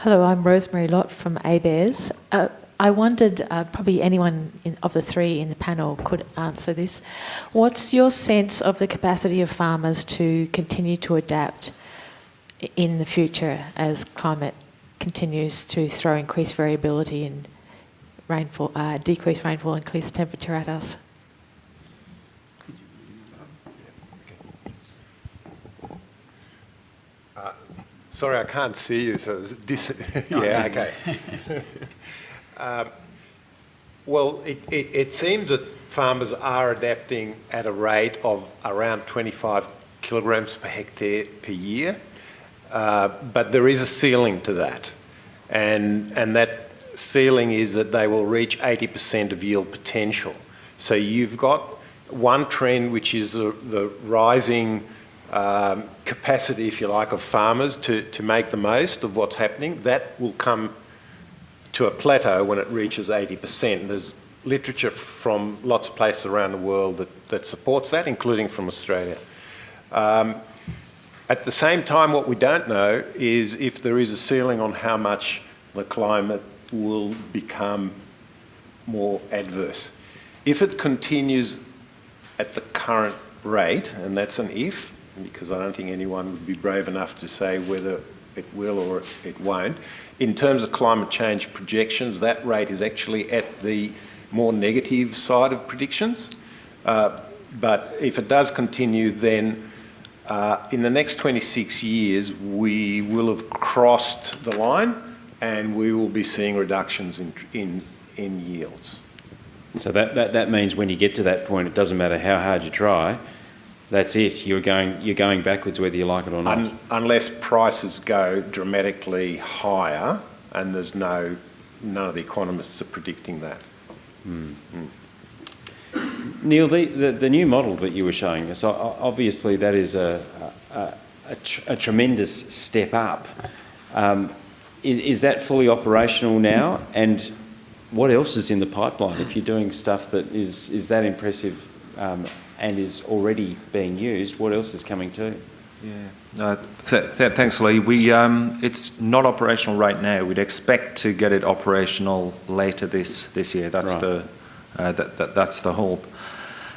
Hello, I'm Rosemary Lott from ABARES. Uh, I wondered, uh, probably anyone in, of the three in the panel could answer this. What's your sense of the capacity of farmers to continue to adapt in the future as climate continues to throw increased variability and rainfall, uh, decreased rainfall, increased temperature at us? Uh, sorry, I can't see you. So yeah, okay. um, well, it, it, it seems that farmers are adapting at a rate of around 25 kilograms per hectare per year. Uh, but there is a ceiling to that. And, and that ceiling is that they will reach 80% of yield potential. So you've got one trend, which is the, the rising um, capacity, if you like, of farmers to, to make the most of what's happening. That will come to a plateau when it reaches 80%. There's literature from lots of places around the world that, that supports that, including from Australia. Um, at the same time, what we don't know is if there is a ceiling on how much the climate will become more adverse. If it continues at the current rate, and that's an if, because I don't think anyone would be brave enough to say whether it will or it won't. In terms of climate change projections, that rate is actually at the more negative side of predictions. Uh, but if it does continue, then uh, in the next 26 years, we will have crossed the line and we will be seeing reductions in, in, in yields. So that, that, that means when you get to that point, it doesn't matter how hard you try, that's it. You're going, you're going backwards whether you like it or not. Un unless prices go dramatically higher and there's no, none of the economists are predicting that. Mm. Mm. Neil, the, the, the, new model that you were showing us, obviously that is a, a, a, tr a tremendous step up. Um, is, is that fully operational now? And what else is in the pipeline if you're doing stuff that is, is that impressive um, and is already being used? What else is coming too? Yeah, uh, th th thanks, Lee. We, um, it's not operational right now. We'd expect to get it operational later this, this year. That's right. the uh, that, that, that's the hope.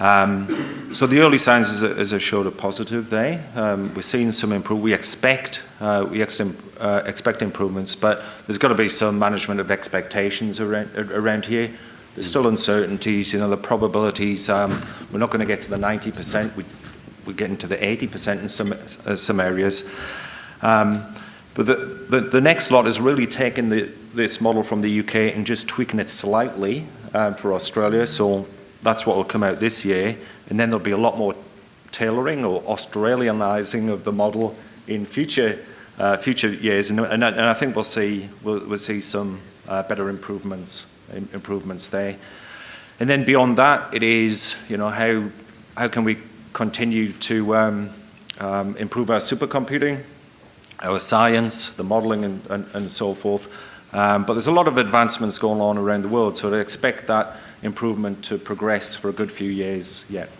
Um, so the early signs, as, as I showed, are positive there. Um, we're seeing some improvement. We expect uh, we ex uh, expect improvements, but there's got to be some management of expectations around, around here. There's still uncertainties, you know, the probabilities. Um, we're not going to get to the 90%. We, we're getting to the 80% in some, uh, some areas. Um, but the, the, the, next lot is really taking the, this model from the UK and just tweaking it slightly um, for Australia. So that's what will come out this year. And then there'll be a lot more tailoring or Australianizing of the model in future uh, future years. And, and, and, I think we'll see we'll, we'll see some uh, better improvements improvements there. And then beyond that, it is you know how how can we continue to um, um, improve our supercomputing, our science, the modeling, and, and, and so forth. Um, but there's a lot of advancements going on around the world, so I expect that improvement to progress for a good few years yet.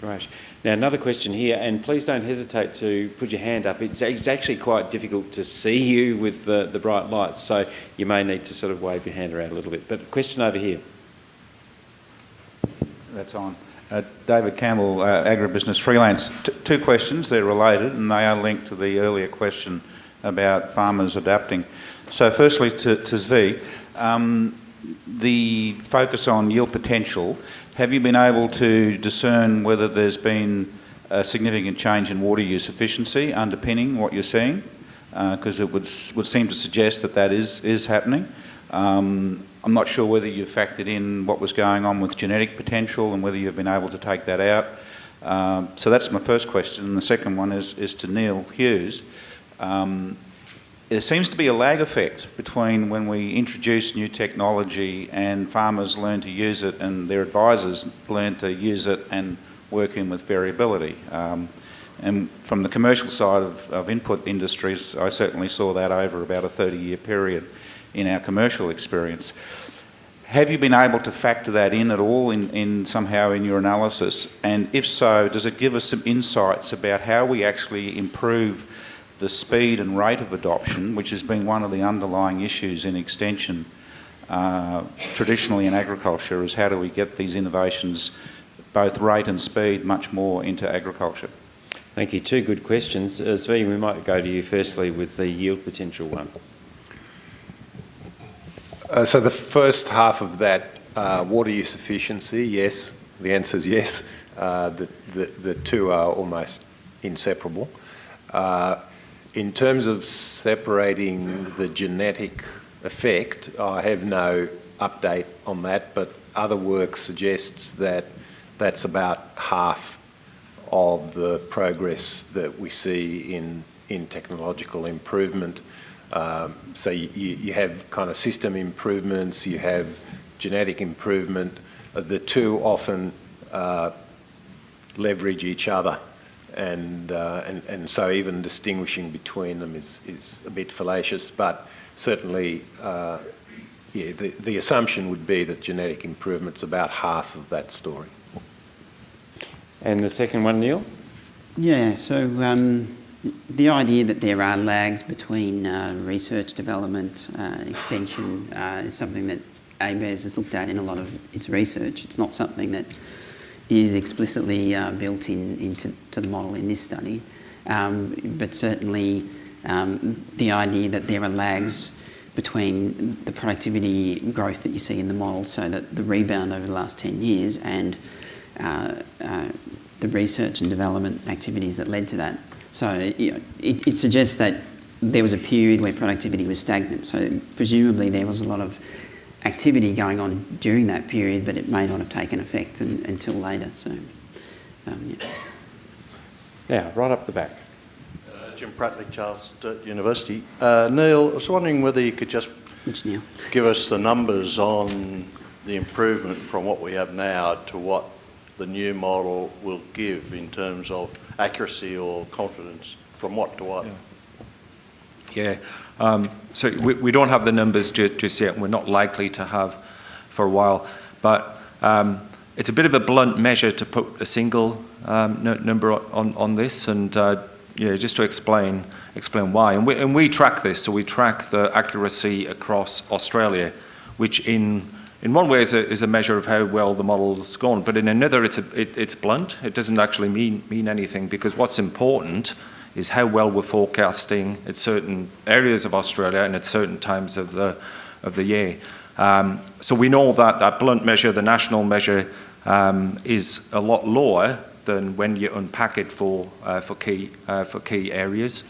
Great. Now another question here, and please don't hesitate to put your hand up. It's, it's actually quite difficult to see you with the, the bright lights, so you may need to sort of wave your hand around a little bit. But question over here. That's on. Uh, David Campbell, uh, Agribusiness Freelance. T two questions, they're related, and they are linked to the earlier question about farmers adapting. So firstly to, to Zvi, um, the focus on yield potential, have you been able to discern whether there's been a significant change in water use efficiency underpinning what you're seeing? Because uh, it would, would seem to suggest that that is, is happening. Um, I'm not sure whether you've factored in what was going on with genetic potential and whether you've been able to take that out. Um, so that's my first question. And the second one is, is to Neil Hughes. Um, there seems to be a lag effect between when we introduce new technology and farmers learn to use it and their advisors learn to use it and work in with variability. Um, and from the commercial side of, of, input industries, I certainly saw that over about a 30 year period in our commercial experience. Have you been able to factor that in at all in, in somehow in your analysis? And if so, does it give us some insights about how we actually improve the speed and rate of adoption, which has been one of the underlying issues in extension uh, traditionally in agriculture, is how do we get these innovations, both rate and speed, much more into agriculture? Thank you. Two good questions. Uh, Zvi, we might go to you firstly with the yield potential one. Uh, so the first half of that, uh, water use efficiency, yes. The answer is yes. Uh, the, the, the two are almost inseparable. Uh, in terms of separating the genetic effect, I have no update on that, but other work suggests that that's about half of the progress that we see in, in technological improvement. Um, so you, you have kind of system improvements, you have genetic improvement. The two often uh, leverage each other. And, uh, and, and so even distinguishing between them is, is a bit fallacious, but certainly, uh, yeah, the, the assumption would be that genetic improvement's about half of that story. And the second one, Neil? Yeah, so um, the idea that there are lags between uh, research, development, uh, extension uh, is something that ABARES has looked at in a lot of its research. It's not something that is explicitly uh, built in, into to the model in this study, um, but certainly um, the idea that there are lags between the productivity growth that you see in the model, so that the rebound over the last 10 years and uh, uh, the research and development activities that led to that. So you know, it, it suggests that there was a period where productivity was stagnant. So presumably there was a lot of activity going on during that period, but it may not have taken effect un, until later. So, um, yeah. Now, right up the back. Uh, Jim Pratley, Charles Sturt University. Uh, Neil, I was wondering whether you could just Which Neil? give us the numbers on the improvement from what we have now to what the new model will give in terms of accuracy or confidence, from what to what? Yeah. Um, so we, we don't have the numbers ju just yet, we're not likely to have for a while. But um, it's a bit of a blunt measure to put a single um, number on, on this, and uh, yeah, just to explain explain why. And we, and we track this, so we track the accuracy across Australia, which in in one way is a, is a measure of how well the model's gone, but in another it's, a, it, it's blunt. It doesn't actually mean, mean anything because what's important is how well we're forecasting at certain areas of Australia and at certain times of the, of the year. Um, so we know that that blunt measure, the national measure, um, is a lot lower than when you unpack it for, uh, for, key, uh, for key areas.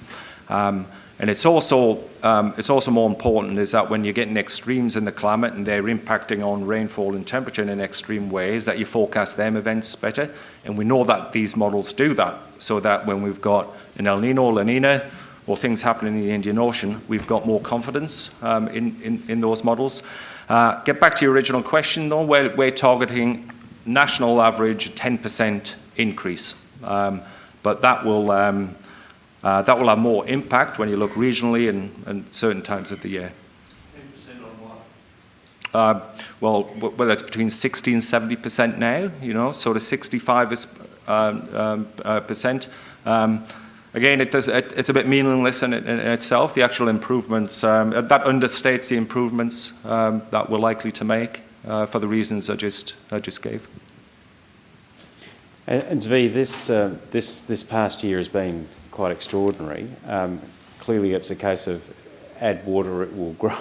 Um, and it's also, um, it's also more important is that when you're getting extremes in the climate and they're impacting on rainfall and temperature in extreme ways, that you forecast them events better. And we know that these models do that, so that when we've got an El Nino, La Nina, or things happening in the Indian Ocean, we've got more confidence um, in, in, in, those models. Uh, get back to your original question though, we're, we're targeting national average 10% increase. Um, but that will, um, uh, that will have more impact when you look regionally and, and certain times of the year. 10% on what? Uh, well, whether it's between 60 and 70% now, you know, sort of 65 is, um, um, uh, percent. Um, again, it does, it, it's a bit meaningless in, in, in itself. The actual improvements, um, that understates the improvements um, that we're likely to make uh, for the reasons I just, I just gave. And, and Zvi, this, uh, this, this past year has been quite extraordinary. Um, clearly, it's a case of add water, it will grow.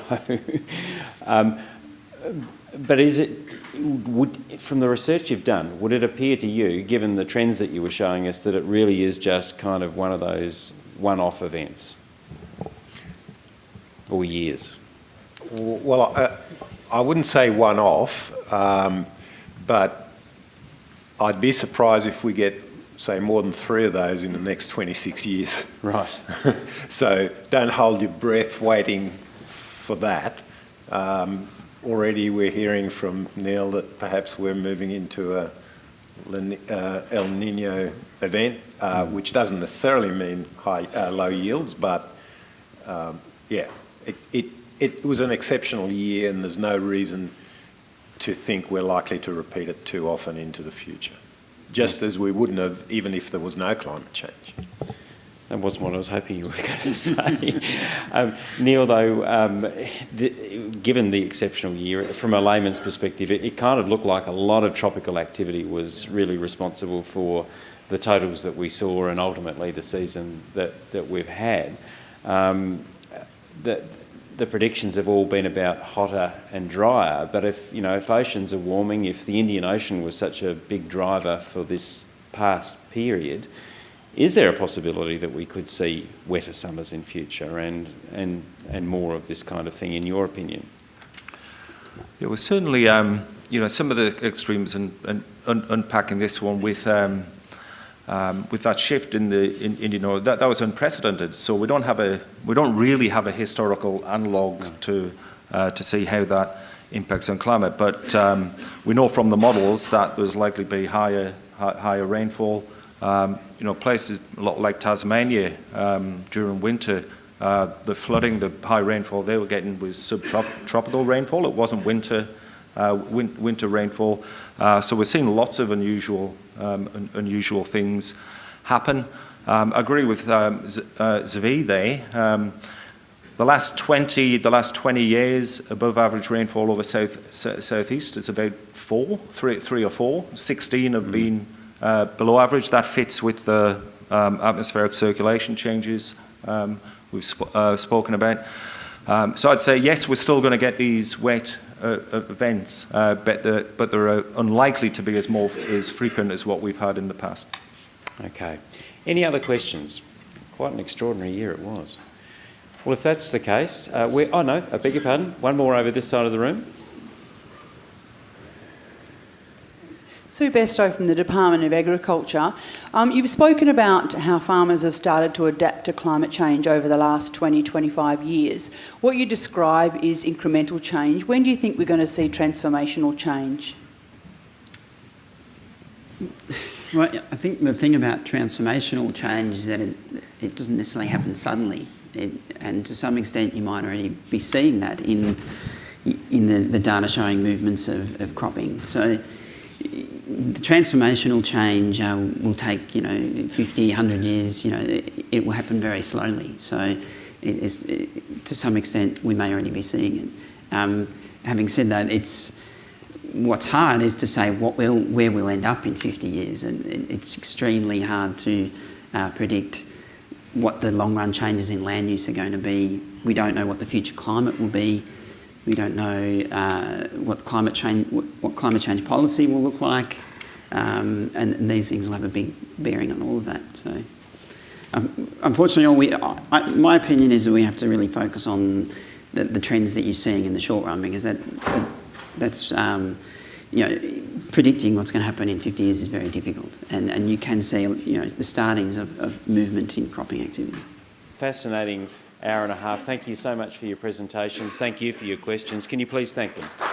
um, but is it, would, from the research you've done, would it appear to you, given the trends that you were showing us, that it really is just kind of one of those one-off events or years? Well, I, I wouldn't say one-off, um, but I'd be surprised if we get say more than three of those in the next 26 years. Right. so don't hold your breath waiting for that. Um, already we're hearing from Neil that perhaps we're moving into a uh, El Nino event, uh, which doesn't necessarily mean high, uh, low yields, but um, yeah, it, it, it was an exceptional year and there's no reason to think we're likely to repeat it too often into the future just as we wouldn't have even if there was no climate change. That wasn't what I was hoping you were going to say. um, Neil, though, um, the, given the exceptional year, from a layman's perspective, it, it, kind of looked like a lot of tropical activity was really responsible for the totals that we saw and ultimately the season that, that we've had. Um, the, the predictions have all been about hotter and drier, but if, you know, if oceans are warming, if the Indian Ocean was such a big driver for this past period, is there a possibility that we could see wetter summers in future and, and, and more of this kind of thing, in your opinion? Yeah, well, certainly, um, you know, some of the extremes and, and un unpacking this one with um, um, with that shift in the in, in, you know that that was unprecedented. So we don't have a we don't really have a historical analog to uh, to see how that impacts on climate. But um, we know from the models that there's likely to be higher higher rainfall. Um, you know, places a lot like Tasmania um, during winter, uh, the flooding, the high rainfall they were getting was subtropical rainfall. It wasn't winter win winter rainfall. Uh, so we're seeing lots of unusual um, un unusual things happen. Um, I agree with um, Z uh, Zvi there. Um, the last 20, the last 20 years, above average rainfall over south, southeast is about four, three, three or four. 16 have mm. been uh, below average. That fits with the um, atmospheric circulation changes um, we've sp uh, spoken about. Um, so I'd say yes, we're still going to get these wet uh, events, uh, but, the, but they're uh, unlikely to be as more as frequent as what we've had in the past. Okay. Any other questions? Quite an extraordinary year it was. Well, if that's the case, uh, oh no, I beg your pardon. One more over this side of the room. Sue Bestow from the Department of Agriculture. Um, you've spoken about how farmers have started to adapt to climate change over the last 20, 25 years. What you describe is incremental change. When do you think we're going to see transformational change? Well, I think the thing about transformational change is that it, it doesn't necessarily happen suddenly. It, and to some extent you might already be seeing that in, in the, the data showing movements of, of cropping. So the transformational change uh, will take, you know, 50, 100 years, you know, it, it will happen very slowly. So it is, it, to some extent, we may already be seeing it. Um, having said that, it's, what's hard is to say what will, where we'll end up in 50 years. And it's extremely hard to uh, predict what the long run changes in land use are going to be. We don't know what the future climate will be. We don't know uh, what climate change what, climate change policy will look like, um, and, and, these things will have a big bearing on all of that. So, um, unfortunately, all we, I, my opinion is that we have to really focus on the, the, trends that you're seeing in the short run because that, that that's um, you know predicting what's going to happen in 50 years is very difficult, and and you can see you know the startings of, of movement in cropping activity. Fascinating hour and a half. Thank you so much for your presentations. Thank you for your questions. Can you please thank them?